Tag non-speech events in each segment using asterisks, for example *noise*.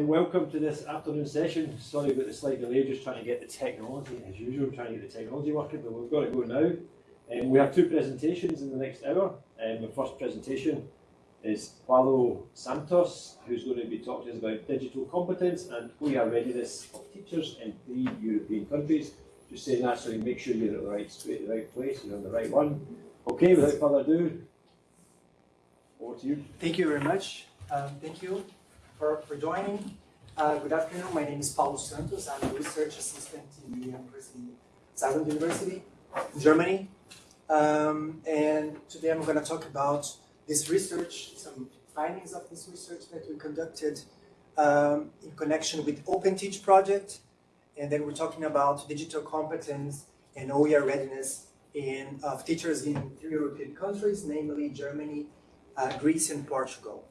Welcome to this afternoon session. Sorry about the slight delay, just trying to get the technology, as usual, trying to get the technology working, but we've got to go now. Um, we have two presentations in the next hour. Um, the first presentation is Paulo Santos, who's going to be talking to us about digital competence and OER readiness of teachers in three European countries. Just saying that so you make sure you're at the right, the right place, you're on the right one. Okay, without further ado, over to you. Thank you very much. Um, thank you for, for joining. Uh, good afternoon, my name is Paulo Santos. I'm a research assistant in the University, of Saarland University, Germany. Um, and today I'm going to talk about this research, some findings of this research that we conducted um, in connection with OpenTeach project. And then we're talking about digital competence and OER readiness in, of teachers in three European countries, namely Germany, uh, Greece, and Portugal.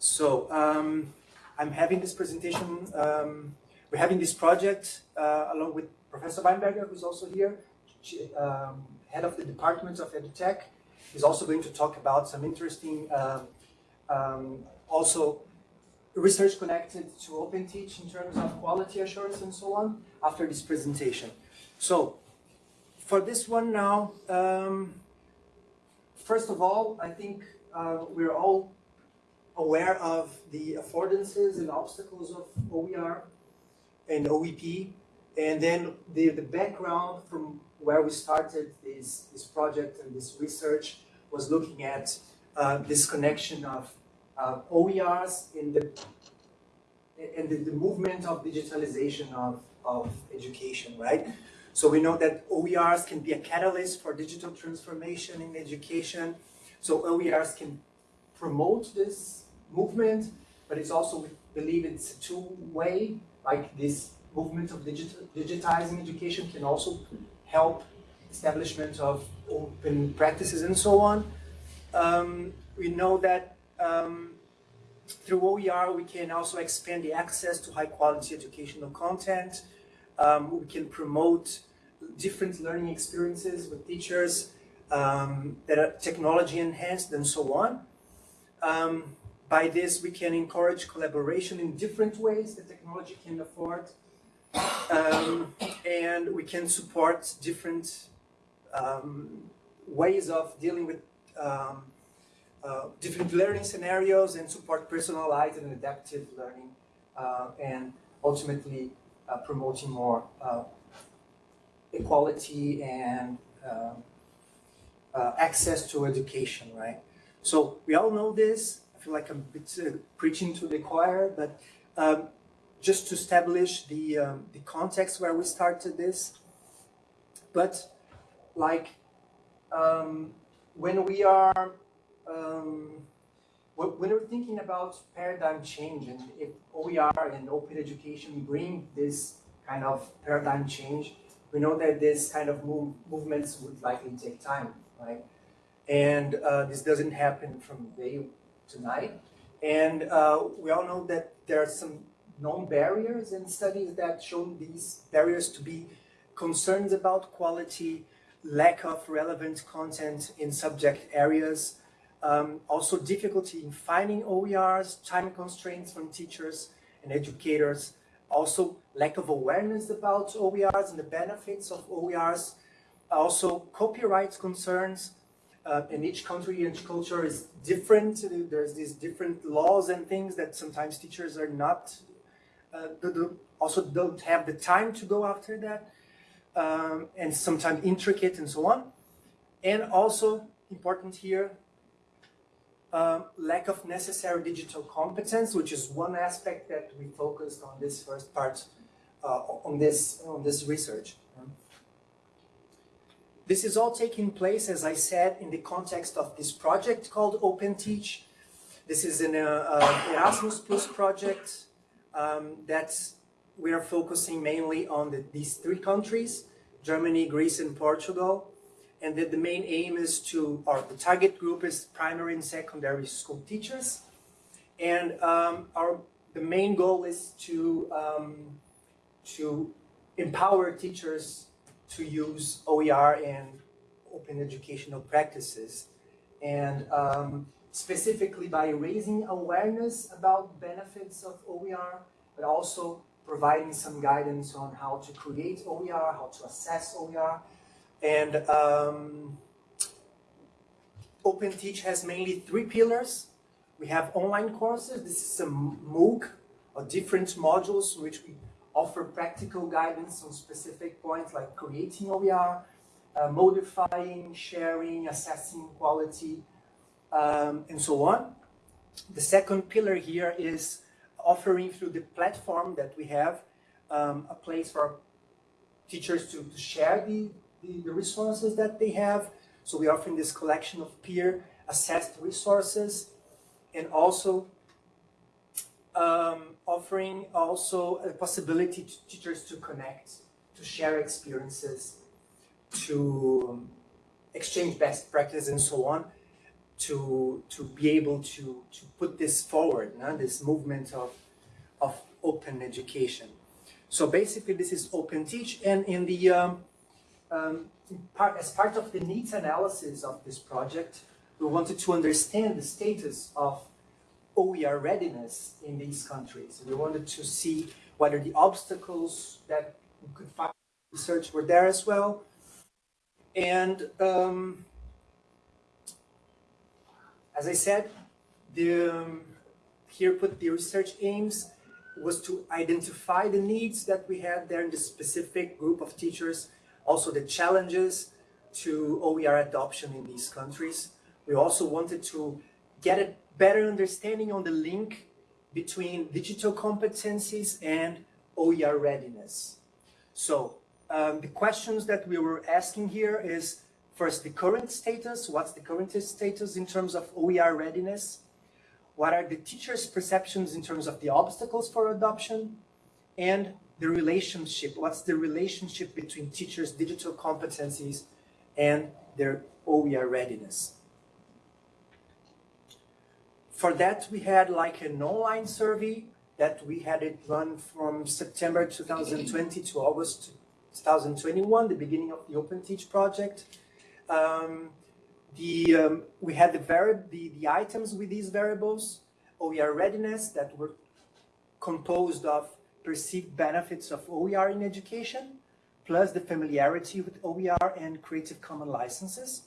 So um, I'm having this presentation, um, we're having this project uh, along with Professor Weinberger, who's also here, she, um, head of the Department of EduTech. He's also going to talk about some interesting, uh, um, also research connected to OpenTeach in terms of quality assurance and so on after this presentation. So for this one now, um, first of all, I think uh, we're all aware of the affordances and obstacles of OER and OEP, and then the, the background from where we started this, this project and this research was looking at uh, this connection of uh, OERs in the and the, the, movement of digitalization of, of education, right? So we know that OERs can be a catalyst for digital transformation in education. So OERs can promote this movement, but it's also, we believe it's a two-way, like this movement of digital, digitizing education can also help establishment of open practices and so on. Um, we know that um, through OER we can also expand the access to high quality educational content. Um, we can promote different learning experiences with teachers um, that are technology enhanced and so on. By this, we can encourage collaboration in different ways that technology can afford. Um, and we can support different um, ways of dealing with um, uh, different learning scenarios and support personalized and adaptive learning uh, and ultimately uh, promoting more uh, equality and uh, uh, access to education, right? So we all know this, I feel like I'm bit uh, preaching to the choir, but um, just to establish the, um, the context where we started this. But like um, when we are, um, when we're thinking about paradigm change and if OER and open education bring this kind of paradigm change, we know that this kind of move, movements would likely take time, right? And uh, this doesn't happen from day tonight. And uh, we all know that there are some known barriers and studies that show these barriers to be concerns about quality, lack of relevant content in subject areas, um, also difficulty in finding OERs, time constraints from teachers and educators, also lack of awareness about OERs and the benefits of OERs, also copyright concerns, uh, and each country and culture is different. There's these different laws and things that sometimes teachers are not, uh, also don't have the time to go after that, um, and sometimes intricate and so on. And also important here, um, lack of necessary digital competence, which is one aspect that we focused on this first part, uh, on this on this research. This is all taking place, as I said, in the context of this project called OpenTeach. This is an uh, uh, Erasmus Plus project um, that we are focusing mainly on the, these three countries, Germany, Greece, and Portugal. And that the main aim is to, or the target group is primary and secondary school teachers. And um, our, the main goal is to, um, to empower teachers to use OER and open educational practices. And um, specifically by raising awareness about benefits of OER, but also providing some guidance on how to create OER, how to assess OER. And um, OpenTeach has mainly three pillars. We have online courses. This is a MOOC or different modules which we offer practical guidance on specific points like creating OER, uh, modifying, sharing, assessing quality, um, and so on. The second pillar here is offering through the platform that we have um, a place for teachers to, to share the, the, the, resources that they have. So we're offering this collection of peer assessed resources and also um, offering also a possibility to teachers to connect, to share experiences, to um, exchange best practice and so on to to be able to to put this forward no? this movement of of open education so basically this is open teach and in the um, um, part, as part of the needs analysis of this project we wanted to understand the status of OER readiness in these countries. We wanted to see whether the obstacles that we could find. Research were there as well. And um, as I said, the, um, here put the research aims was to identify the needs that we had there in the specific group of teachers, also the challenges to OER adoption in these countries. We also wanted to get a better understanding on the link between digital competencies and OER readiness. So um, the questions that we were asking here is first the current status, what's the current status in terms of OER readiness? What are the teachers' perceptions in terms of the obstacles for adoption? And the relationship, what's the relationship between teachers' digital competencies and their OER readiness? For that, we had like an online survey that we had it run from September 2020 to August 2021, the beginning of the OpenTeach project. Um, the, um, we had the, the, the items with these variables, OER readiness that were composed of perceived benefits of OER in education, plus the familiarity with OER and Creative Commons licenses.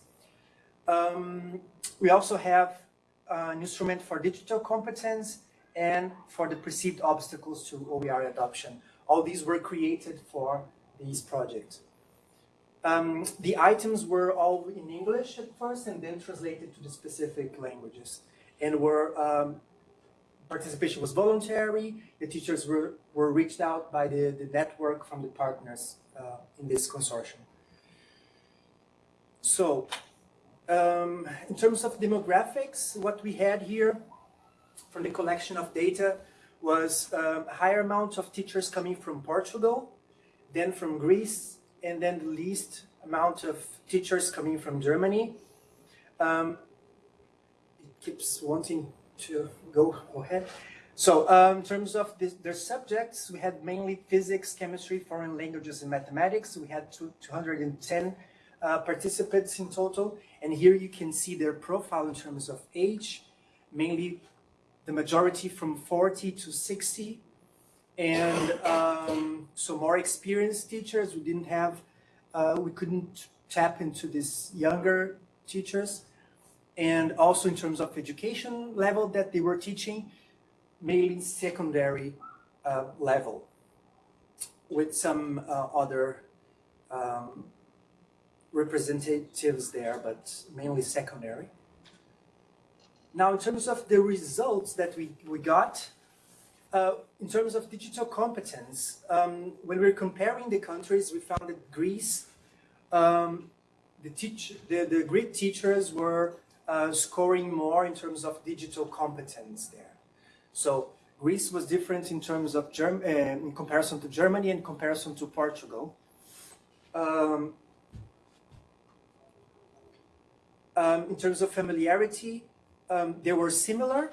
Um, we also have an instrument for digital competence and for the perceived obstacles to OER adoption. All these were created for these projects. Um, the items were all in English at first and then translated to the specific languages and were um, participation was voluntary. The teachers were, were reached out by the, the network from the partners uh, in this consortium. So um, in terms of demographics, what we had here from the collection of data was um, a higher amount of teachers coming from Portugal, then from Greece, and then the least amount of teachers coming from Germany. Um, it keeps wanting to go ahead. So um, in terms of this, their subjects, we had mainly physics, chemistry, foreign languages, and mathematics. We had two, 210 uh, participants in total. And here you can see their profile in terms of age, mainly the majority from 40 to 60 and um, so more experienced teachers. We didn't have uh, we couldn't tap into these younger teachers. And also in terms of education level that they were teaching mainly secondary uh, level with some uh, other um, representatives there but mainly secondary now in terms of the results that we, we got uh, in terms of digital competence, um, when we're comparing the countries, we found that Greece, um, the, teach the, the Greek teachers were uh, scoring more in terms of digital competence there. So Greece was different in terms of Germ uh, in comparison to Germany and comparison to Portugal. Um, um in terms of familiarity, um, they were similar,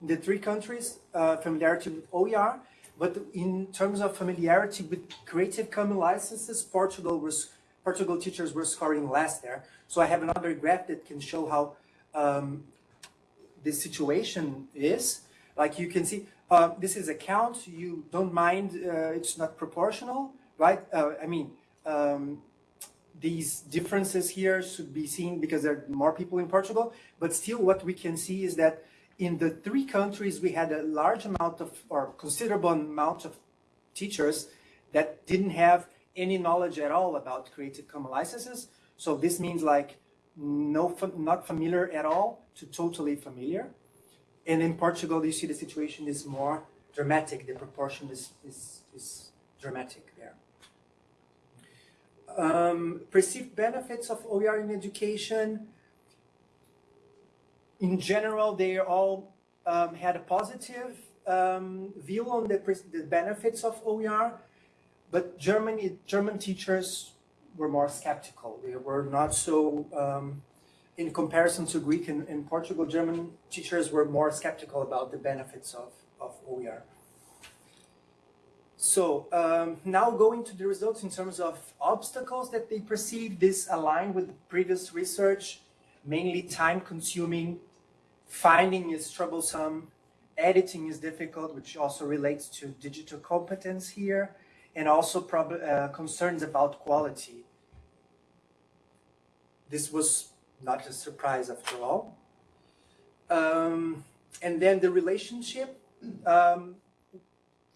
in the three countries, uh, familiarity with OER, but in terms of familiarity with Creative Commons licenses, Portugal was Portugal teachers were scoring less there. So I have another graph that can show how um, this situation is. Like you can see, uh, this is a count. You don't mind uh, it's not proportional, right? Uh, I mean, um, these differences here should be seen because there are more people in Portugal. But still, what we can see is that in the three countries, we had a large amount of, or considerable amount of teachers that didn't have any knowledge at all about Creative Commons licenses. So this means like no, not familiar at all to totally familiar. And in Portugal, you see the situation is more dramatic. The proportion is, is, is dramatic there. Um, perceived benefits of OER in education. In general, they all um, had a positive um, view on the, the benefits of OER, but German, German teachers were more skeptical. They were not so, um, in comparison to Greek and, and, Portugal, German teachers were more skeptical about the benefits of, of OER. So um, now going to the results in terms of obstacles that they perceive, this align with previous research, mainly time consuming, finding is troublesome, editing is difficult, which also relates to digital competence here, and also uh, concerns about quality. This was not a surprise after all. Um, and then the relationship um,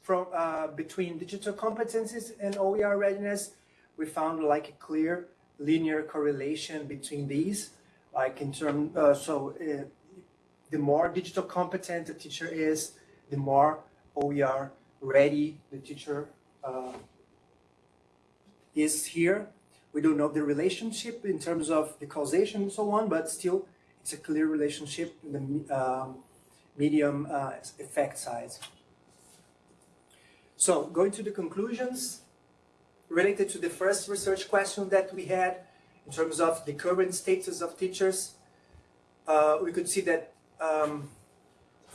from uh, between digital competencies and OER readiness, we found like a clear linear correlation between these. Like in term, uh, so uh, the more digital competent the teacher is, the more OER ready the teacher uh, is here. We don't know the relationship in terms of the causation and so on, but still it's a clear relationship in the um, medium uh, effect size. So going to the conclusions related to the first research question that we had in terms of the current status of teachers, uh, we could see that um,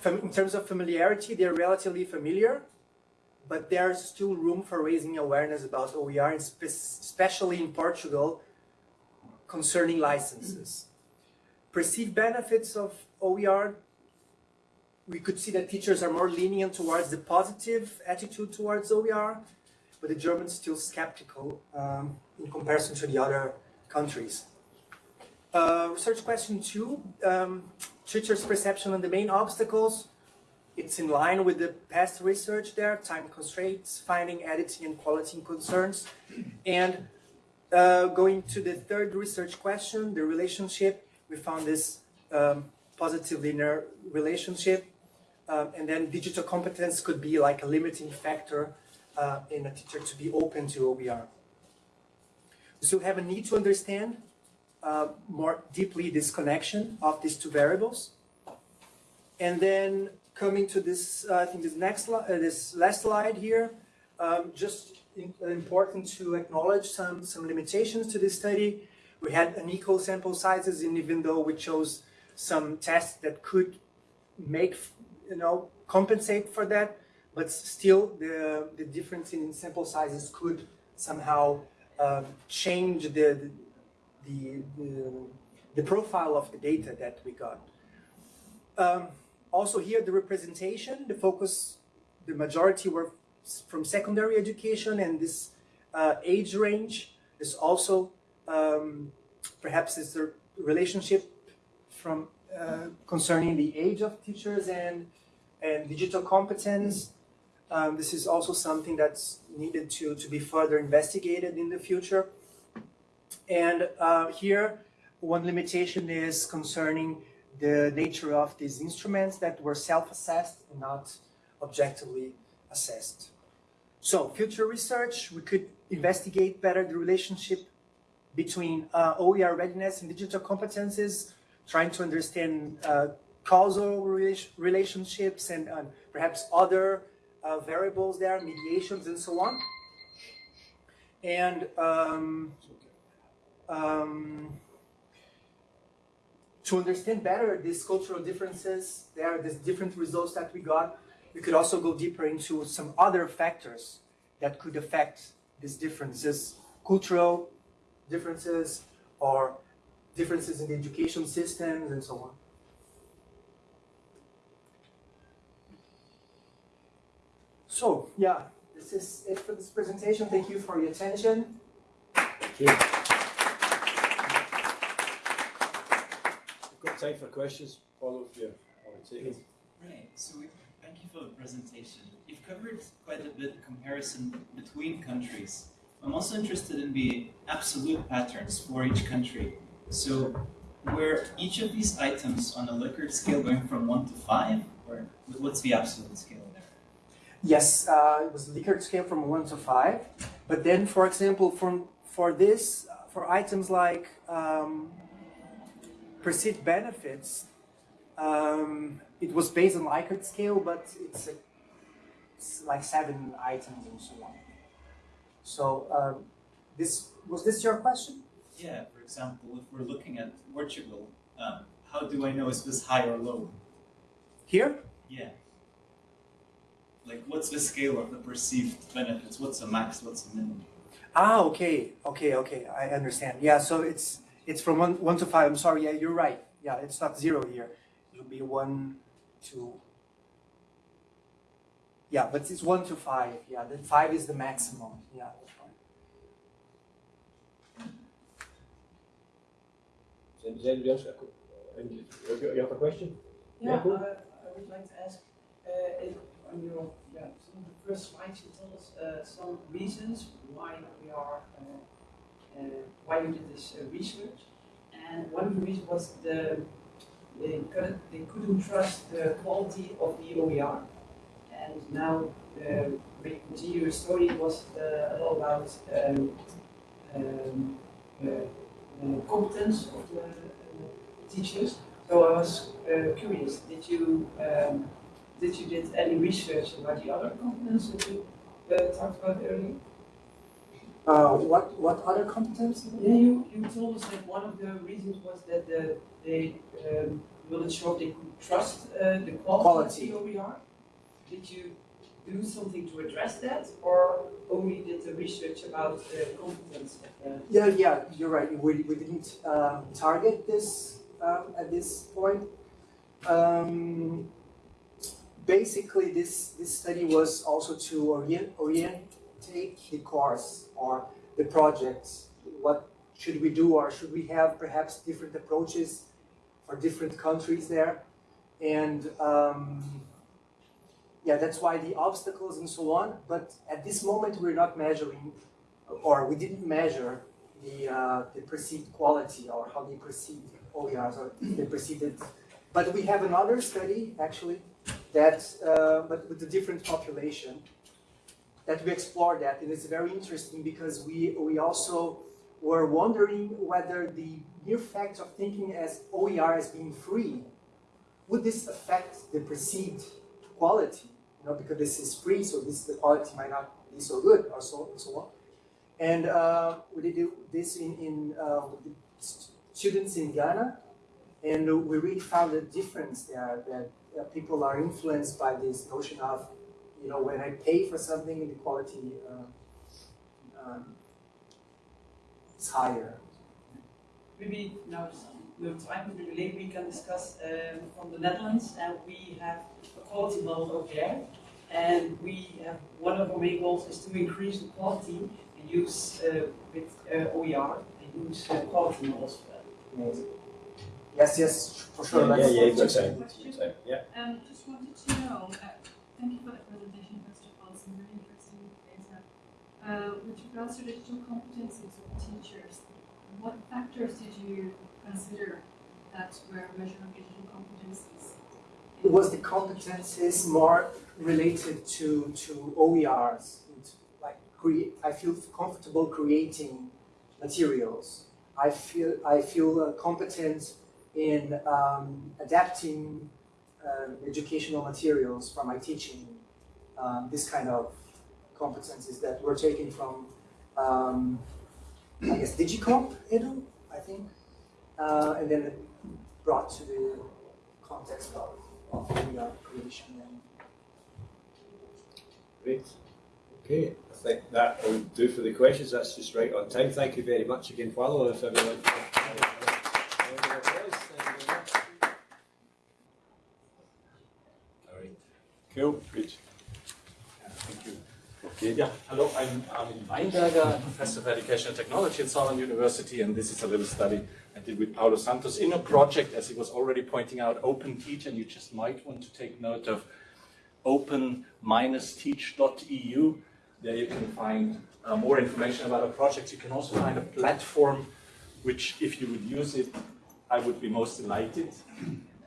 in terms of familiarity, they're relatively familiar but there's still room for raising awareness about OER, especially in Portugal, concerning licenses. Perceived benefits of OER, we could see that teachers are more lenient towards the positive attitude towards OER, but the Germans still skeptical um, in comparison to the other countries. Uh, research question two, um, teachers' perception on the main obstacles it's in line with the past research there, time constraints, finding, editing, and quality concerns. And uh, going to the third research question, the relationship, we found this um, positive linear relationship. Um, and then digital competence could be like a limiting factor uh, in a teacher to be open to OER. So we have a need to understand uh, more deeply this connection of these two variables. And then coming to this, uh, I think this next, uh, this last slide here, um, just in, important to acknowledge some, some limitations to this study. We had unequal sample sizes, and even though we chose some tests that could make, you know, compensate for that, but still the, the difference in sample sizes could somehow um, change the, the, the, the, profile of the data that we got. Um, also here, the representation, the focus, the majority were from secondary education and this uh, age range is also um, perhaps is the relationship from uh, concerning the age of teachers and and digital competence. Um, this is also something that's needed to, to be further investigated in the future. And uh, here, one limitation is concerning the nature of these instruments that were self-assessed and not objectively assessed. So future research, we could investigate better the relationship between uh, OER readiness and digital competences, trying to understand uh, causal relationships and uh, perhaps other uh, variables there, mediations and so on. And um, um, to understand better these cultural differences, there are these different results that we got, we could also go deeper into some other factors that could affect these differences, cultural differences or differences in the education systems and so on. So, yeah, this is it for this presentation. Thank you for your attention. Thank you. We've got time for questions. Follow if you want to take it. Right, so thank you for the presentation. You've covered quite a bit of comparison between countries. I'm also interested in the absolute patterns for each country. So were each of these items on a Likert scale going from one to five, or what's the absolute scale there? Yes, uh, it was Likert scale from one to five. But then, for example, from for this, for items like um, perceived benefits, um, it was based on Likert scale, but it's, a, it's like seven items and so on. So um, this was this your question? Yeah, for example, if we're looking at Portugal, um, how do I know is this high or low? Here? Yeah. Like, what's the scale of the perceived benefits? What's the max? What's the minimum? Ah, okay, okay, okay. I understand. Yeah, so it's it's from one one to five. I'm sorry. Yeah, you're right. Yeah, it's not zero here. It'll be one, two. Yeah, but it's one to five. Yeah, the five is the maximum. Yeah, that's right. Does anybody else got a que- you have a question? Yeah, Yeah, cool. uh, I would like to ask, uh, if on your, yeah, some of the first slides, you told us, uh, some reasons why we are, uh, uh, why you did this uh, research. And one of the reasons was the, they couldn't, they couldn't trust the quality of the OER. And now, uh, when you continue your story, it was, a lot about, um, um, competence of the teachers. So I was curious, did you, um, did you did any research about the other components that you uh, talked about earlier? Uh, what what other competence? Yeah, you, you told us that one of the reasons was that the, they um, weren't sure if they could trust uh, the quality, of the OER. Did you do something to address that, or only did the research about the competence of Yeah, yeah, you're right. We, we didn't um, target this um, at this point. Um, basically, this, this study was also to orient, orientate the course or the project. What should we do, or should we have perhaps different approaches for different countries there? And um, yeah, that's why the obstacles and so on. But at this moment, we're not measuring or we didn't measure the, uh, the perceived quality or how they perceived OERs or they perceived it. But we have another study actually that, uh, but with a different population that we explored that and it's very interesting because we, we also were wondering whether the mere fact of thinking as OER as being free, would this affect the perceived quality? You know, because this is free, so this the quality might not be so good or so, so on. And uh, we did this in, in uh, students in Ghana, and we really found a difference there that uh, people are influenced by this notion of, you know, when I pay for something, the quality uh, um, is higher. Maybe now the time will be late, we can discuss um, from the Netherlands, and we have a quality model over there. And we have, one of our main goals is to increase the quality and use uh, with uh, OER and use uh, quality models for that. Yes, yes, for sure. Yeah, let's- yeah, you've got let's- time. Time, Yeah. Um, just wanted to know, uh, thank you for the presentation, first of all, some really interesting data. Uh, with regards to digital competencies of teachers, what factors did you consider that were measuring digital competencies? It was the competences more related to, to OERs. It's Like create, I feel comfortable creating materials. I feel I feel uh, competent in um, adapting uh, educational materials for my teaching. Um, this kind of competencies that were taken from, um, I guess, DigComp, Edu, I think, uh, and then brought to the context of of OER creation and Great. Okay, I think that will do for the questions. That's just right on time. Thank you very much again, Paulo. If everyone. All right. Cool. Good. Yeah, hello, I'm Armin Weinberger, Professor of Education and Technology at Saarland University, and this is a little study I did with Paulo Santos in a project, as he was already pointing out, Open Teach, and you just might want to take note of open-teach.eu. There you can find uh, more information about our project. You can also find a platform, which if you would use it, I would be most delighted.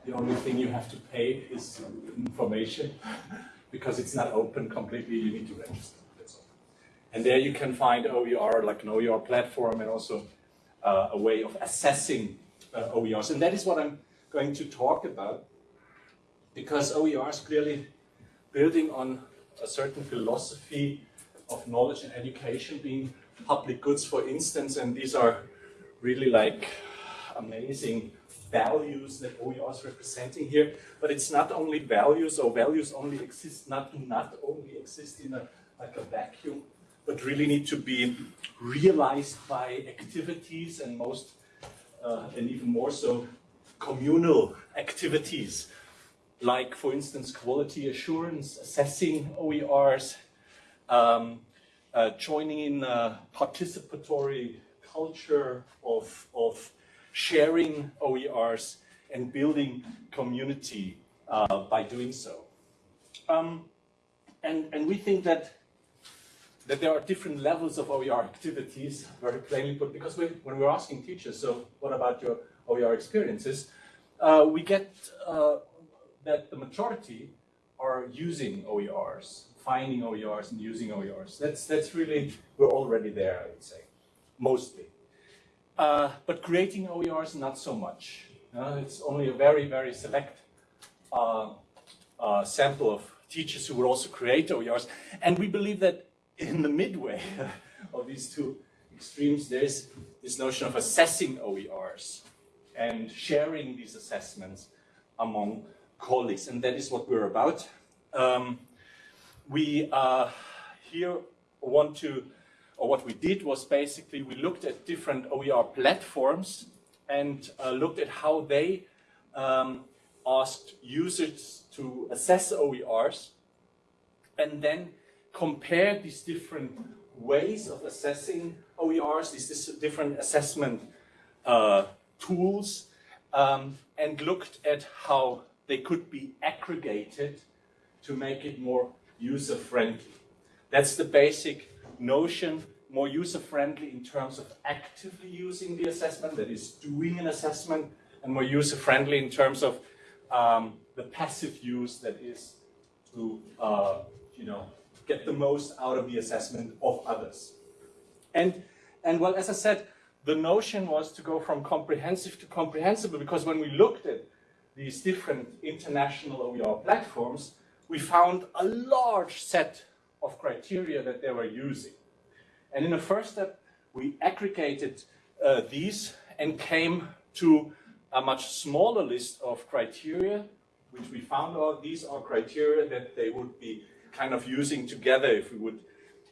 The only thing you have to pay is information, *laughs* because it's not open completely, you need to register. And there you can find OER, like an OER platform, and also uh, a way of assessing uh, OERs. And that is what I'm going to talk about, because OERs clearly building on a certain philosophy of knowledge and education being public goods, for instance, and these are really like amazing values that OER is representing here. But it's not only values, or values only exist, not, not only exist in a, like a vacuum, but really need to be realized by activities and most, uh, and even more so, communal activities. Like, for instance, quality assurance, assessing OERs, um, uh, joining in participatory culture of, of sharing OERs and building community uh, by doing so. Um, and, and we think that, that there are different levels of OER activities, very plainly put, because we, when we're asking teachers, so what about your OER experiences, uh, we get uh, that the majority are using OERs, finding OERs and using OERs. That's, that's really, we're already there, I would say, mostly. Uh, but creating OERs, not so much. Uh, it's only a very, very select uh, uh, sample of teachers who will also create OERs. And we believe that in the midway *laughs* of these two extremes, there's this notion of assessing OERs and sharing these assessments among colleagues. And that is what we're about. Um, we uh, here want to or what we did was basically we looked at different OER platforms and uh, looked at how they um, asked users to assess OERs and then compared these different ways of assessing OERs, these different assessment uh, tools, um, and looked at how they could be aggregated to make it more user-friendly. That's the basic notion more user-friendly in terms of actively using the assessment, that is doing an assessment, and more user-friendly in terms of um, the passive use that is to, uh, you know, get the most out of the assessment of others. And, and well, as I said, the notion was to go from comprehensive to comprehensible because when we looked at these different international OER platforms, we found a large set of criteria that they were using. And in the first step, we aggregated uh, these and came to a much smaller list of criteria, which we found out these are criteria that they would be kind of using together if we would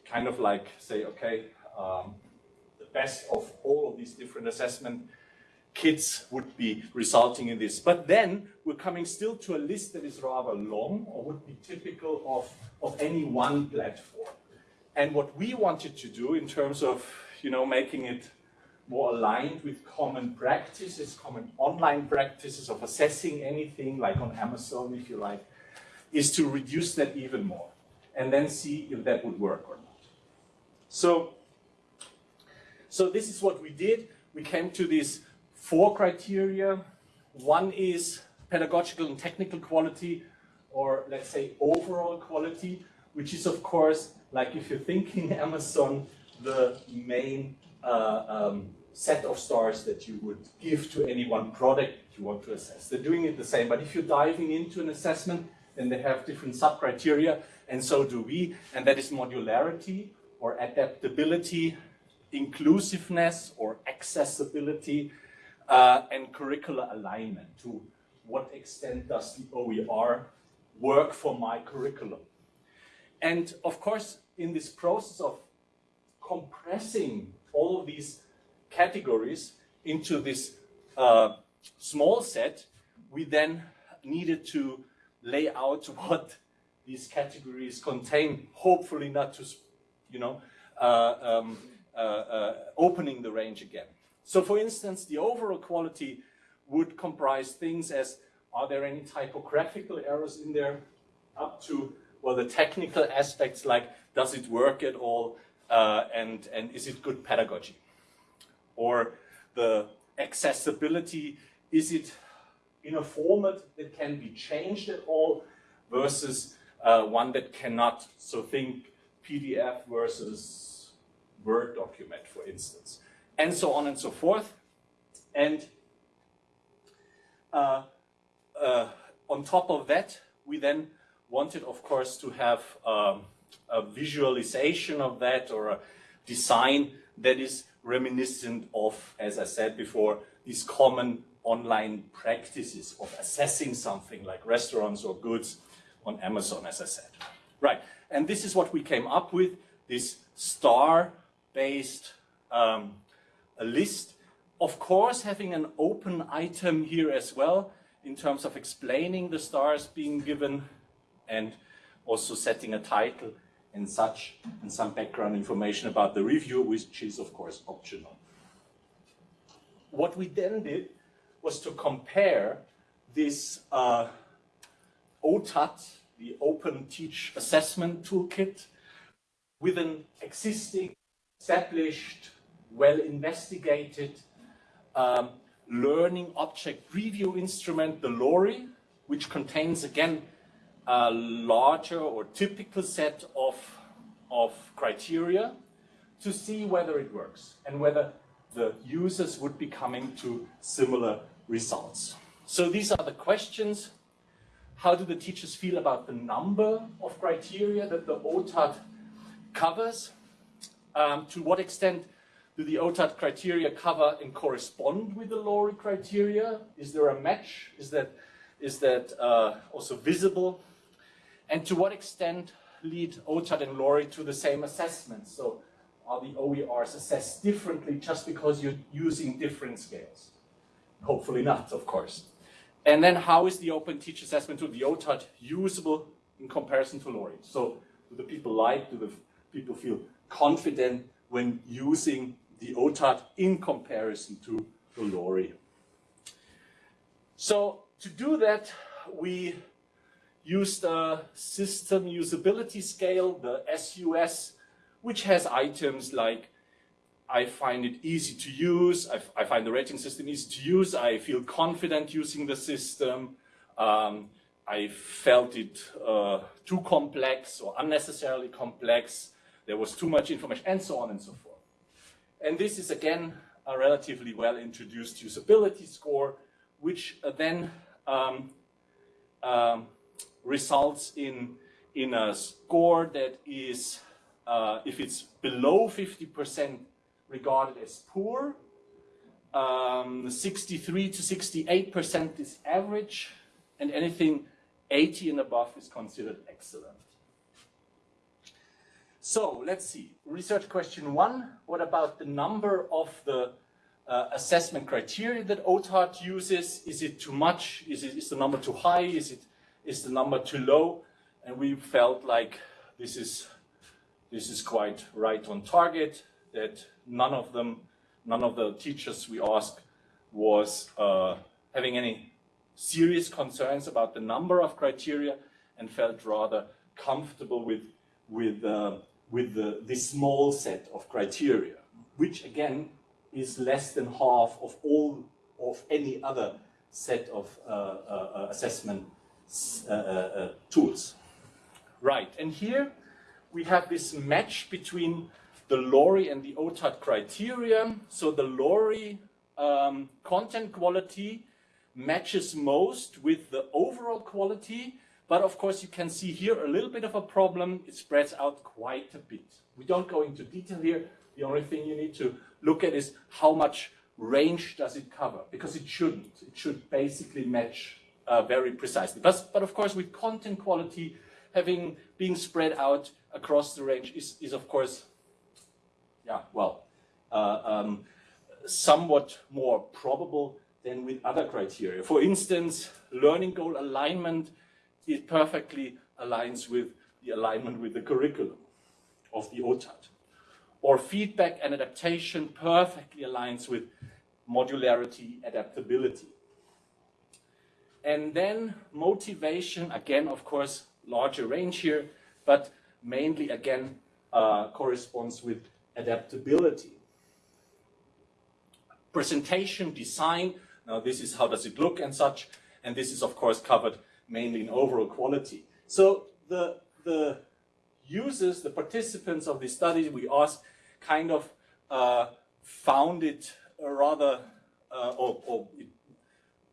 kind of like say, okay, um, the best of all of these different assessment kits would be resulting in this. But then we're coming still to a list that is rather long or would be typical of, of any one platform. And what we wanted to do in terms of, you know, making it more aligned with common practices, common online practices of assessing anything like on Amazon, if you like, is to reduce that even more and then see if that would work or not. So, so this is what we did. We came to these four criteria. One is pedagogical and technical quality, or let's say overall quality, which is of course like if you're thinking *laughs* Amazon, the main uh, um, set of stars that you would give to any one product you want to assess. They're doing it the same, but if you're diving into an assessment, then they have different sub-criteria, and so do we, and that is modularity or adaptability, inclusiveness or accessibility, uh, and curricular alignment. To what extent does the OER work for my curriculum? And of course, in this process of compressing all of these categories into this uh, small set, we then needed to lay out *laughs* what these categories contain, hopefully not too you know, uh, um, uh, uh, opening the range again. So for instance, the overall quality would comprise things as, are there any typographical errors in there, up to, well, the technical aspects like, does it work at all, uh, and, and is it good pedagogy? Or the accessibility, is it in a format that can be changed at all versus uh, one that cannot. So think PDF versus Word document, for instance, and so on and so forth. And uh, uh, on top of that, we then wanted, of course, to have um, a visualization of that or a design that is reminiscent of, as I said before, these common online practices of assessing something like restaurants or goods on Amazon, as I said. Right, and this is what we came up with, this star-based um, list. Of course, having an open item here as well, in terms of explaining the stars being given and also setting a title and such, and some background information about the review, which is of course optional. What we then did was to compare this uh, OTAT, the Open Teach Assessment Toolkit, with an existing, established, well-investigated um, learning object review instrument, the LORI, which contains, again, a larger or typical set of, of criteria to see whether it works and whether the users would be coming to similar results. So these are the questions. How do the teachers feel about the number of criteria that the OTAT covers? Um, to what extent do the OTAT criteria cover and correspond with the LORI criteria? Is there a match? Is that, is that uh, also visible? And to what extent lead OTAT and LORI to the same assessment? So are the OERs assessed differently just because you're using different scales? Hopefully not, of course. And then how is the Open Teach Assessment tool, the OTAT, usable in comparison to LORI? So do the people like, do the people feel confident when using the OTAT in comparison to the LORI? So to do that, we used a system usability scale, the SUS, which has items like I find it easy to use, I, I find the rating system easy to use, I feel confident using the system, um, I felt it uh, too complex or unnecessarily complex, there was too much information, and so on and so forth. And this is again a relatively well introduced usability score, which uh, then um, um, results in, in a score that is uh, if it's below 50% regarded as poor, um, 63 to 68% is average, and anything 80 and above is considered excellent. So let's see. Research question one, what about the number of the uh, assessment criteria that OTAT uses? Is it too much? Is, it, is the number too high? Is, it, is the number too low? And we felt like this is this is quite right on target, that none of them, none of the teachers we asked was uh, having any serious concerns about the number of criteria and felt rather comfortable with, with, uh, with the, this small set of criteria, which again is less than half of all of any other set of uh, uh assessment uh, uh, tools. Right, and here we have this match between the LORI and the OTAT criteria. So the LORI um, content quality matches most with the overall quality. But of course, you can see here a little bit of a problem. It spreads out quite a bit. We don't go into detail here. The only thing you need to look at is how much range does it cover? Because it shouldn't. It should basically match uh, very precisely. But, but of course, with content quality having being spread out, across the range is, is of course, yeah, well, uh, um, somewhat more probable than with other criteria. For instance, learning goal alignment, it perfectly aligns with the alignment with the curriculum. of the OTAT. Or feedback and adaptation perfectly aligns with modularity, adaptability. And then motivation, again, of course, larger range here, but mainly, again, uh, corresponds with adaptability. Presentation, design, now this is how does it look and such, and this is, of course, covered mainly in overall quality. So the, the users, the participants of the study, we asked, kind of uh, found it rather, uh, or, or it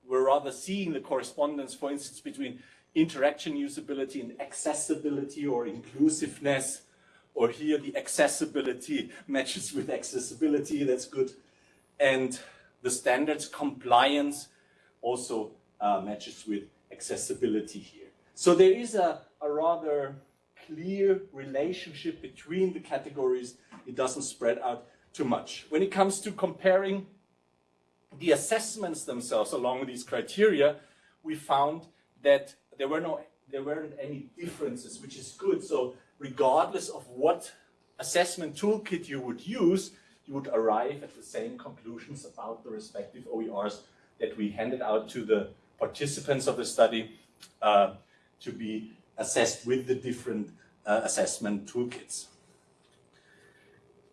we're rather seeing the correspondence, for instance, between interaction usability and accessibility or inclusiveness, or here the accessibility matches with accessibility, that's good. And the standards compliance also uh, matches with accessibility here. So there is a, a rather clear relationship between the categories. It doesn't spread out too much. When it comes to comparing the assessments themselves along these criteria, we found that there were no there weren't any differences, which is good. So regardless of what assessment toolkit you would use, you would arrive at the same conclusions about the respective OERs that we handed out to the participants of the study uh, to be assessed with the different uh, assessment toolkits.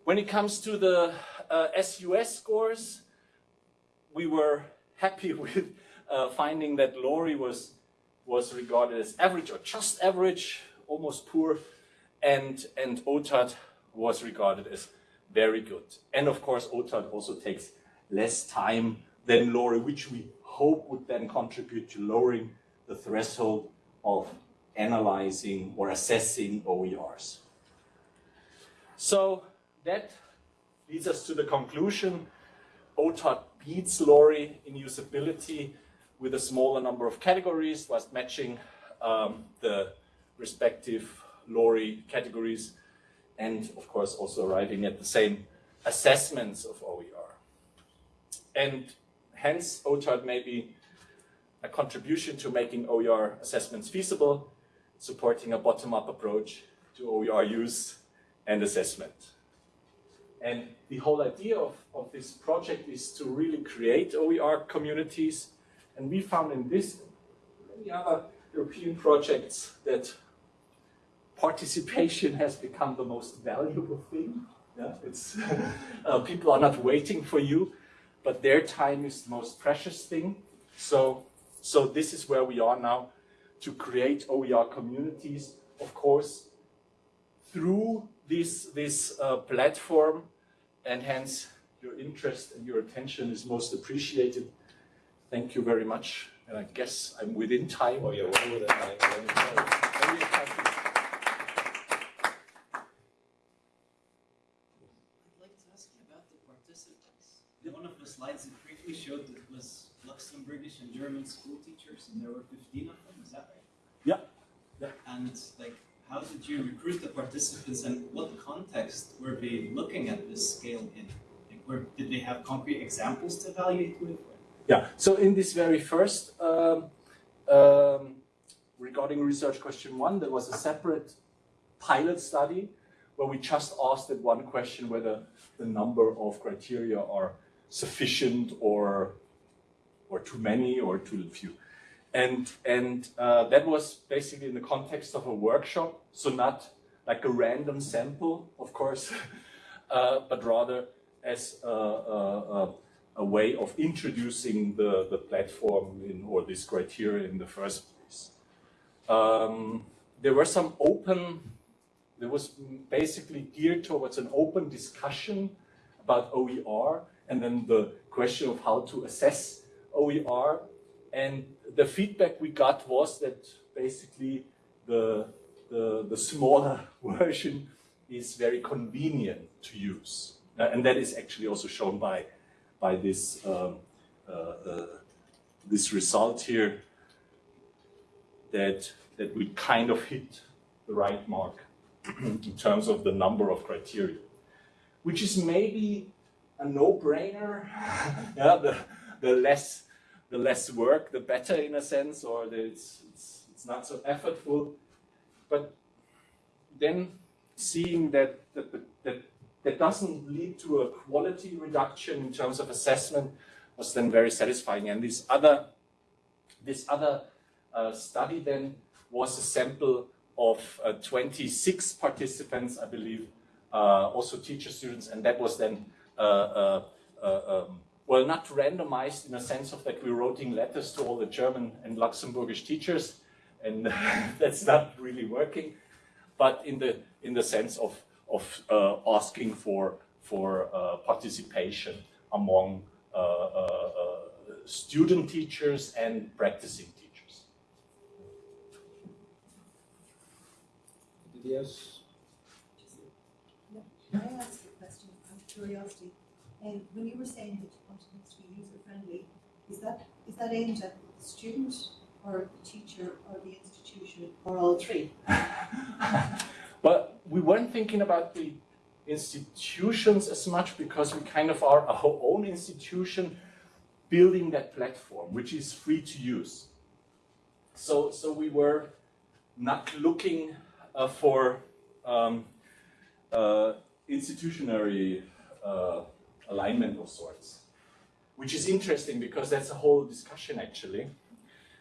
When it comes to the uh, SUS scores, we were happy *laughs* with uh, finding that LORI was, was regarded as average or just average, almost poor, and, and OTAT was regarded as very good. And of course, OTAT also takes less time than LORI, which we hope would then contribute to lowering the threshold of analyzing or assessing OERs. So that leads us to the conclusion. OTAT beats LORI in usability with a smaller number of categories whilst matching um, the respective LORI categories and of course also arriving at the same assessments of OER. And hence OTAT may be a contribution to making OER assessments feasible, supporting a bottom-up approach to OER use and assessment. And the whole idea of, of this project is to really create OER communities. And we found in this and many other European projects that participation has become the most valuable thing. Yeah, it's, *laughs* uh, people are not waiting for you, but their time is the most precious thing. So, so this is where we are now to create OER communities, of course, through this, this uh, platform and hence your interest and your attention is most appreciated. Thank you very much. And I guess I'm within time. Oh, yeah, well within time. Very happy. I'd like to ask you about the participants. One of the slides it briefly showed that was And German school teachers, and there were 15 of them, is that right? Yeah. Yeah. And like, how did you recruit the participants and what context were they looking at this scale in? Like, where, did they have concrete examples to evaluate with? Yeah, so in this very first, um, um, regarding research question one, there was a separate pilot study where we just asked that one question whether the number of criteria are sufficient or, or too many or too few. And, and uh, that was basically in the context of a workshop, so not like a random sample, of course, *laughs* uh, but rather as a, a, a, way of introducing the, the platform in, or this criteria in the first place. Um, there were some open, there was basically geared towards an open discussion about OER and then the question of how to assess OER and the feedback we got was that basically the, the, the smaller *laughs* version is very convenient to use. Uh, and that is actually also shown by, by this, um, uh, uh, this result here that, that we kind of hit the right mark *clears throat* in terms of the number of criteria, which is maybe a no-brainer. *laughs* yeah, the, the less the less work, the better in a sense, or it's, it's, it's not so effortful. But then seeing that that, that that doesn't lead to a quality reduction in terms of assessment was then very satisfying. And this other this other uh, study then was a sample of uh, 26 participants, I believe, uh, also teacher students, and that was then uh, uh, uh, um, well, not randomized in a sense of that we were writing letters to all the German and Luxembourgish teachers, and *laughs* that's not really working, but in the in the sense of of uh, asking for for uh, participation among uh, uh, student teachers and practicing teachers. Anybody else? Can I ask a question out of curiosity? And when you were saying that you wanted it to be user friendly, is that is that aimed at the student or the teacher or the institution or all three? *laughs* but we weren't thinking about the institutions as much because we kind of are our own institution building that platform, which is free to use. So, so we were not looking uh, for um, uh, institutionary uh, alignment of sorts, which is interesting because that's a whole discussion actually.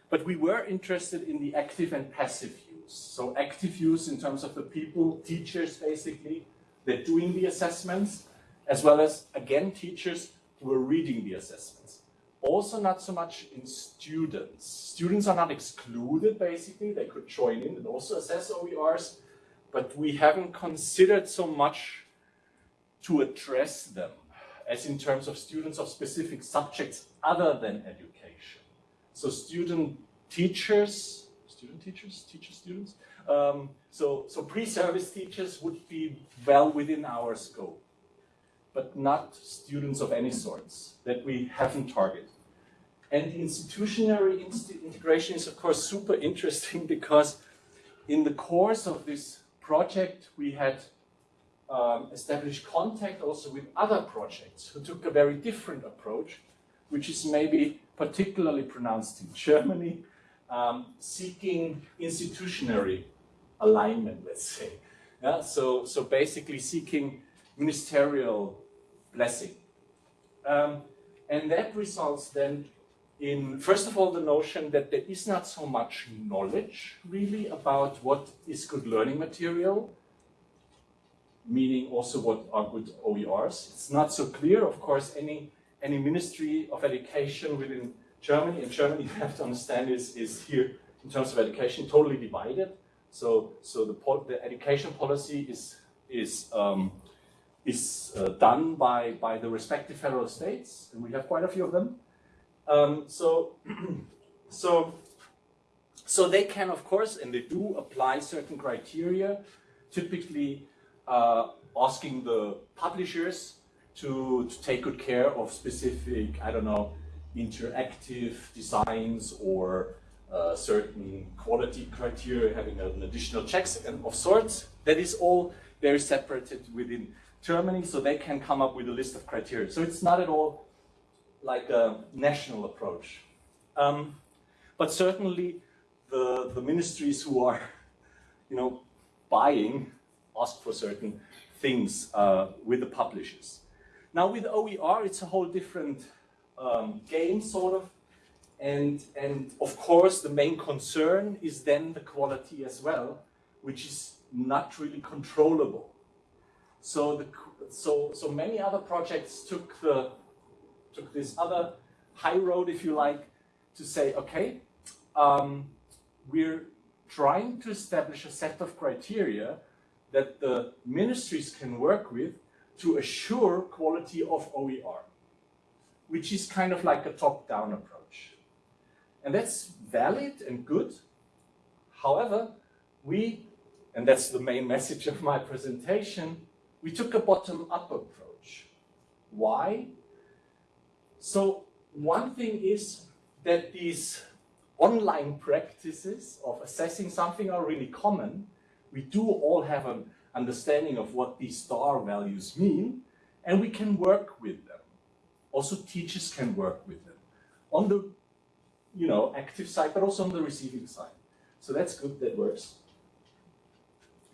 But we were interested in the active and passive use. So active use in terms of the people, teachers basically, they're doing the assessments, as well as, again, teachers who are reading the assessments. Also not so much in students. Students are not excluded, basically. They could join in and also assess OERs, but we haven't considered so much to address them as in terms of students of specific subjects other than education. So student teachers, student teachers, teacher students, um, so, so pre-service teachers would be well within our scope, but not students of any sorts that we haven't targeted. And institutional integration is of course super interesting *laughs* because in the course of this project we had um, established contact also with other projects who took a very different approach, which is maybe particularly pronounced in Germany, um, seeking institutionary alignment, let's say. Yeah, so, so basically seeking ministerial blessing. Um, and that results then in, first of all, the notion that there is not so much knowledge really about what is good learning material, meaning also what are good OERs. It's not so clear, of course, any, any Ministry of Education within Germany, and Germany, *laughs* you have to understand, is, is here in terms of education totally divided. So, so the, the education policy is, is, um, is uh, done by, by the respective federal states, and we have quite a few of them. Um, so, *clears throat* so, so they can, of course, and they do apply certain criteria, typically uh, asking the publishers to, to take good care of specific, I don't know, interactive designs or uh, certain quality criteria, having an additional checks and of sorts. That is all very separated within Germany, so they can come up with a list of criteria. So it's not at all like a national approach. Um, but certainly the, the ministries who are, *laughs* you know, buying ask for certain things uh, with the publishers. Now with OER, it's a whole different um, game, sort of. And, and of course, the main concern is then the quality as well, which is not really controllable. So, the, so, so many other projects took, the, took this other high road, if you like, to say, okay, um, we're trying to establish a set of criteria that the ministries can work with to assure quality of OER, which is kind of like a top-down approach. And that's valid and good. However, we, and that's the main message of my presentation, we took a bottom-up approach. Why? So one thing is that these online practices of assessing something are really common. We do all have an understanding of what these star values mean, and we can work with them. Also, teachers can work with them. On the you know, active side, but also on the receiving side. So that's good, that works.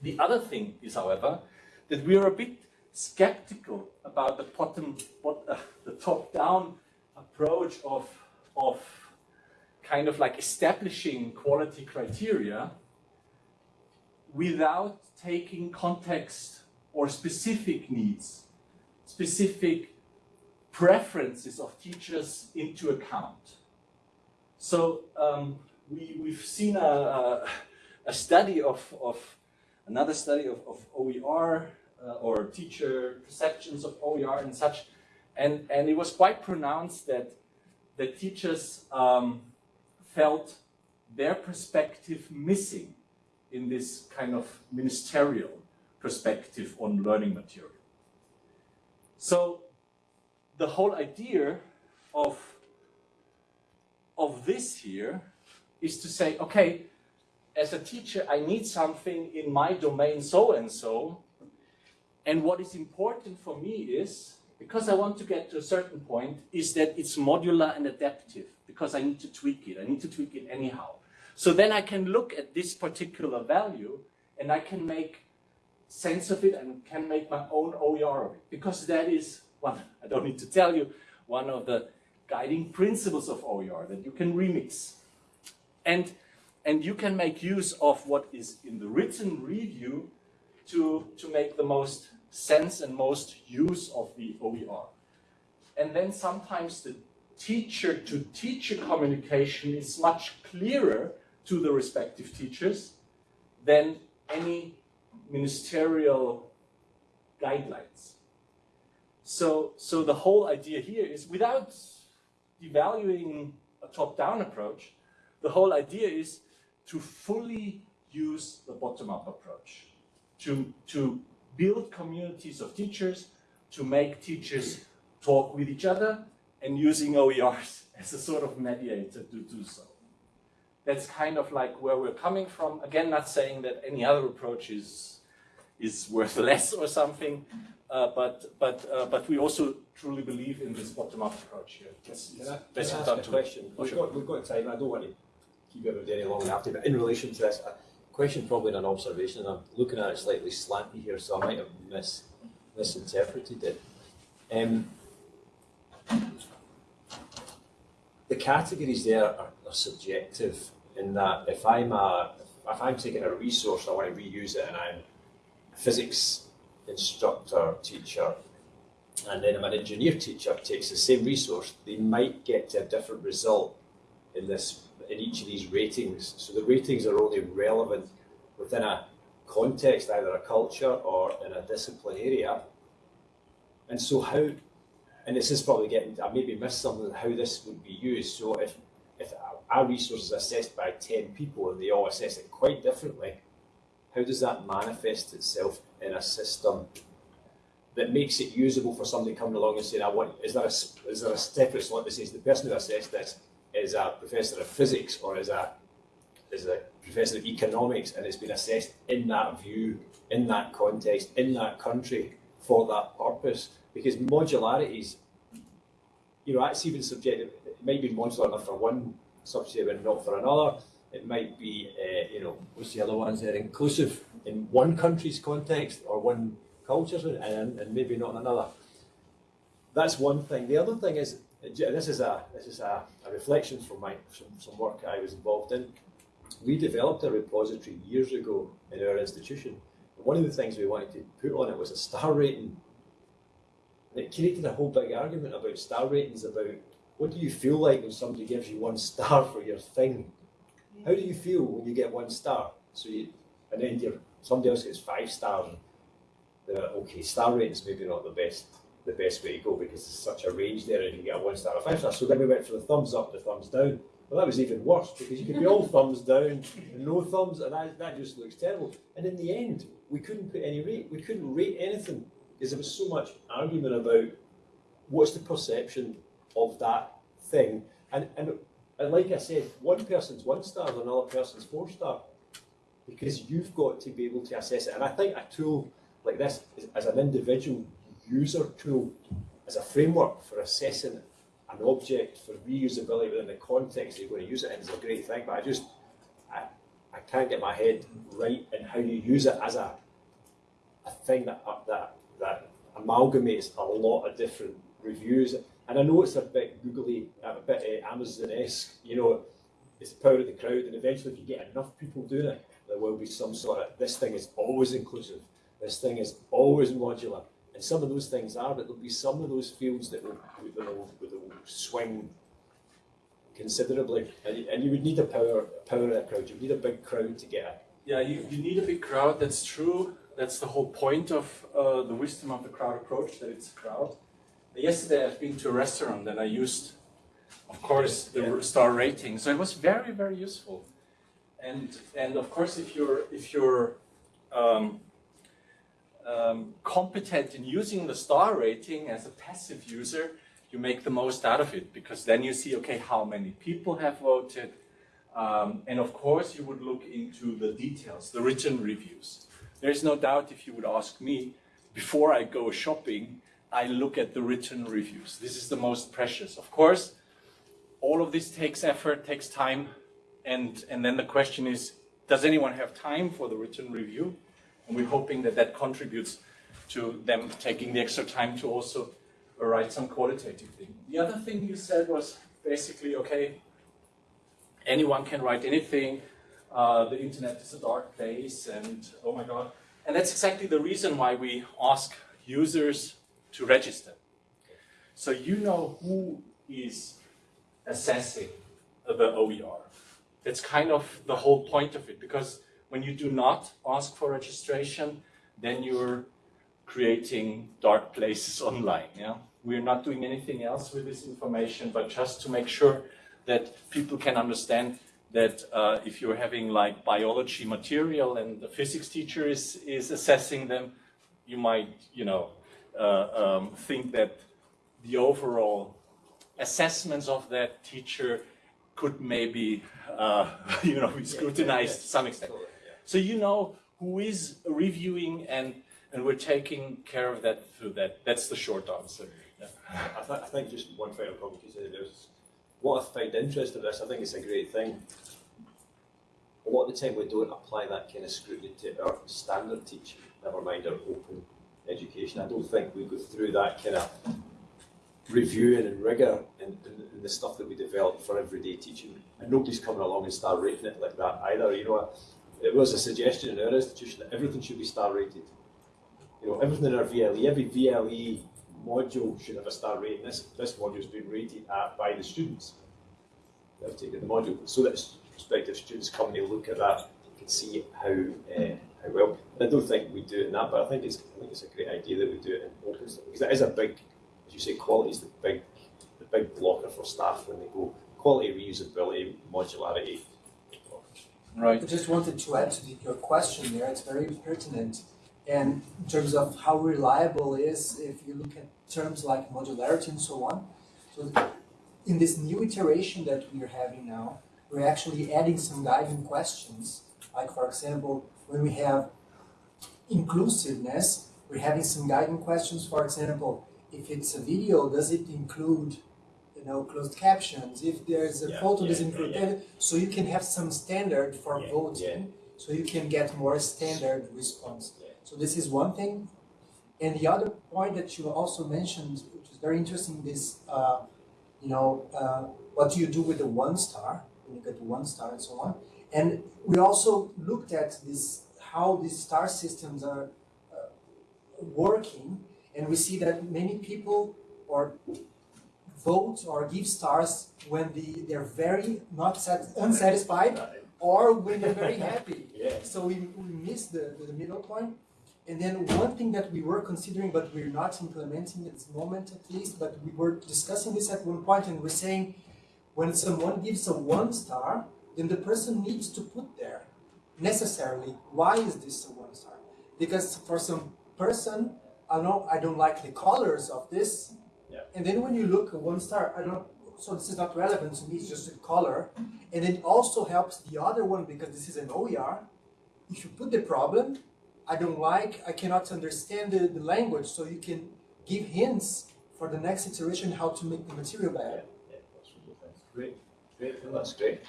The other thing is, however, that we are a bit skeptical about the bottom, uh, the top-down approach of, of kind of like establishing quality criteria without taking context or specific needs, specific preferences of teachers into account. So um, we, we've seen a, a, a study of, of, another study of, of OER uh, or teacher perceptions of OER and such, and, and it was quite pronounced that, that teachers um, felt their perspective missing in this kind of ministerial perspective on learning material. So the whole idea of, of this here is to say, okay, as a teacher, I need something in my domain so and so. And what is important for me is, because I want to get to a certain point, is that it's modular and adaptive, because I need to tweak it. I need to tweak it anyhow. So then I can look at this particular value and I can make sense of it and can make my own OER of it. Because that is one, I don't need to tell you, one of the guiding principles of OER, that you can remix. And, and you can make use of what is in the written review to, to make the most sense and most use of the OER. And then sometimes the teacher-to-teacher -teacher communication is much clearer to the respective teachers than any ministerial guidelines. So, so the whole idea here is without devaluing a top-down approach, the whole idea is to fully use the bottom-up approach, to, to build communities of teachers, to make teachers talk with each other, and using OERs *laughs* as a sort of mediator to do so. That's kind of like where we're coming from. Again, not saying that any other approach is, is worth *laughs* less or something, uh, but, but, uh, but we also truly believe in this bottom-up approach here. It's, Can I, can best I ask a to- question? Oh, We've sure. got, we've got time, I don't want to keep everybody any than I but in relation to this, a question probably an observation, I'm looking at it slightly slanty here, so I might have mis, misinterpreted it. Um, the categories there are, are subjective in that if I'm a, if I'm taking a resource, I want to reuse it and I'm a physics instructor, teacher, and then I'm an engineer teacher takes the same resource, they might get to a different result in this in each of these ratings. So the ratings are only relevant within a context, either a culture or in a discipline area. And so how and this is probably getting I maybe missed something how this would be used. So if if our resource is assessed by ten people and they all assess it quite differently, how does that manifest itself in a system that makes it usable for somebody coming along and saying, I want, is there a, is there a separate slot that says the person who assessed this is a professor of physics or is a, is a professor of economics and it's been assessed in that view, in that context, in that country for that purpose? Because modularities, you know, that's even subjective. It might be modular enough for one subject and not for another. It might be, uh, you know, what's the other ones there? Inclusive in one country's context or one culture's and, and maybe not in another. That's one thing. The other thing is, this is a this is a, a reflection from my some, some work I was involved in. We developed a repository years ago in our institution. One of the things we wanted to put on it was a star rating. It created a whole big argument about star ratings about what do you feel like when somebody gives you one star for your thing? How do you feel when you get one star? So you, and then you're, somebody else gets five stars. Okay, star ratings maybe not the best the best way to go because there's such a range there and you can get a one star or five star. So then we went for the thumbs up, the thumbs down. Well, that was even worse because you could be all *laughs* thumbs down and no thumbs, and that, that just looks terrible. And in the end, we couldn't put any rate. We couldn't rate anything because there was so much argument about what's the perception of that thing. And, and, and like I said, one person's one star, another person's four star because you've got to be able to assess it. And I think a tool like this, is, as an individual user tool, as a framework for assessing an object for reusability within the context you're going to use it in, is a great thing. But I just, I, I can't get my head right in how you use it as a a thing that that that amalgamates a lot of different reviews. And I know it's a bit googly, a bit uh, Amazon-esque. You know, it's the power of the crowd, and eventually, if you get enough people doing it, there will be some sort of this thing is always inclusive. This thing is always modular, and some of those things are, but there'll be some of those fields that will that will, that will swing considerably, and you, and you would need a power power of a crowd. You need a big crowd to get it. Yeah, you, you need a big crowd, that's true. That's the whole point of uh, the wisdom of the crowd approach, that it's a crowd. Yesterday I've been to a restaurant and I used, of course, the star rating. So it was very, very useful. And, and of course, if you're, if you're um, um, competent in using the star rating as a passive user, you make the most out of it because then you see, okay, how many people have voted, um, and of course, you would look into the details, the written reviews. There's no doubt if you would ask me, before I go shopping, I look at the written reviews. This is the most precious. Of course, all of this takes effort, takes time, and, and then the question is, does anyone have time for the written review? And we're hoping that that contributes to them taking the extra time to also write some qualitative thing. The other thing you said was basically, okay, anyone can write anything. Uh, the internet is a dark place, and oh my god. And that's exactly the reason why we ask users to register. So you know who is assessing the OER. That's kind of the whole point of it, because when you do not ask for registration, then you're creating dark places *laughs* online. Yeah? We're not doing anything else with this information, but just to make sure that people can understand that uh, if you're having like biology material and the physics teacher is, is assessing them, you might, you know, um, think that the overall assessments of that teacher could maybe, uh, *laughs* you know, be scrutinized to some extent. So you know who is reviewing and, and we're taking care of that through that. That's the short answer. Yeah. I, th- I think just one final comment you said there's what I find interesting in this, I think it's a great thing. A lot of the time we don't apply that kind of scrutiny to our standard teaching, never mind our open education. I don't think we go through that kind of reviewing and rigour in, in, in, the stuff that we develop for everyday teaching. And nobody's coming along and star rating it like that either. You know, it was a suggestion in our institution that everything should be star rated. You know, everything in our VLE, every VLE module should have a star rating. This this module's been rated at by the students that have taken the module, so that prospective students come and look at that, and can see how uh, how well. I don't think we do it in that, but I think it's I think it's a great idea that we do it in open because that is a big, as you say, quality is the big the big blocker for staff when they go quality, reusability, modularity. Right. I just wanted to add to the, your question there. It's very pertinent. And in terms of how reliable it is, if you look at terms like modularity and so on. So in this new iteration that we're having now, we're actually adding some guiding questions. Like for example, when we have inclusiveness, we're having some guiding questions. For example, if it's a video, does it include you know, closed captions? If there's a Yeah, photo, yeah, does it include yeah. So you can have some standard for voting, so you can get more standard response. So this is one thing. And the other point that you also mentioned, which is very interesting, is uh, you know, uh, what do you do with the one star when you get the one star and so on. And we also looked at this how these star systems are uh, working, and we see that many people or vote or give stars when the, they're very not sat, unsatisfied or when they're very *laughs* happy. Yeah. So we, we missed the, the middle point. And then one thing that we were considering, but we're not implementing at this moment at least, but we were discussing this at one point and we're saying when someone gives a one star, then the person needs to put there necessarily why is this a one star? Because for some person, I know I don't like the colors of this. Yeah. And then when you look at one star, I don't so this is not relevant to me, it's just a color. And it also helps the other one because this is an OER. If you put the problem, I don't like, I cannot understand the, the language, so you can give hints for the next iteration how to make the material better. Yeah, that's really nice. Great, great. That's great.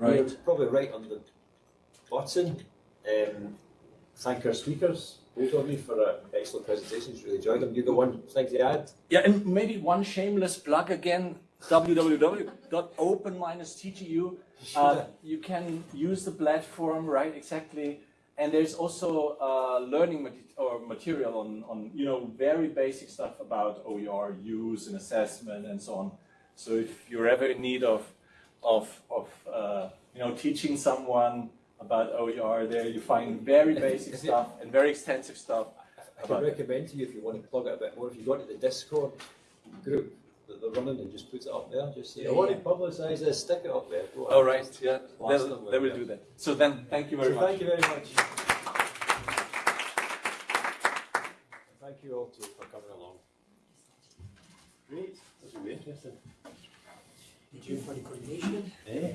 Right. You're probably right on the button. Um, thank our speakers, both of you, for uh, excellent presentations. Really enjoyed them. You got one thing to add? Yeah, and maybe one shameless plug again, www.open-ttu. Uh, *laughs* you can use the platform, right, exactly. And there's also uh, learning mate- or material on, on, you know, very basic stuff about OER use and assessment and so on. So if you're ever in need of, of, of uh, you know, teaching someone about OER, there you find very basic stuff and very extensive stuff. I can recommend to you if you want to plug it a bit more, if you go to the Discord group that they're running and just put it up there, just say, I want to publicise this, stick it up there. All right, yeah, they them with they will do that. So then, thank you very So much. thank you very much. You for the coordination. Yeah.